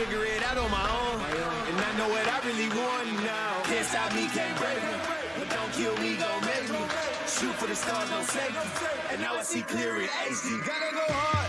figure it out on my own. And I know what I really want now. Can't stop me, can't break me. But don't kill me, don't make me. Shoot for the stars, don't save me. And now I see clear in HD. Gotta go hard,